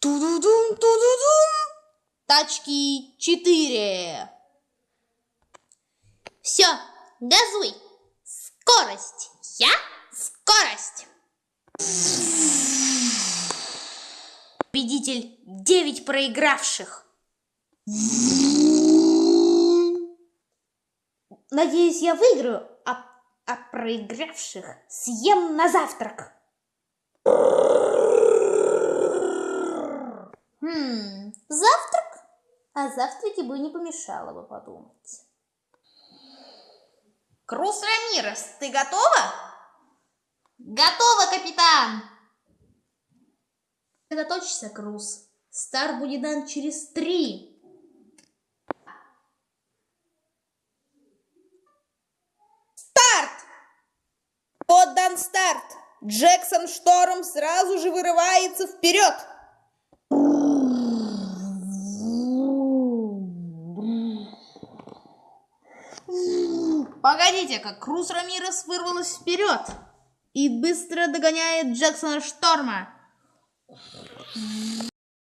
Ту-ду-дум, ту-ду-дум. Тачки 4. Все, газуй. Скорость. Я скорость. Победитель 9 проигравших. Надеюсь, я выиграю, а, а проигравших съем на завтрак. Хм, завтрак? О завтраке бы не помешало бы подумать. Крус Рамирес, ты готова? Готово, капитан! Сосредоточься, Круз. Стар будет дан через три. Старт! Отдан старт. Джексон Шторм сразу же вырывается вперед. Погодите-ка, Круз Рамирес вырвалась вперед и быстро догоняет Джексона Шторма.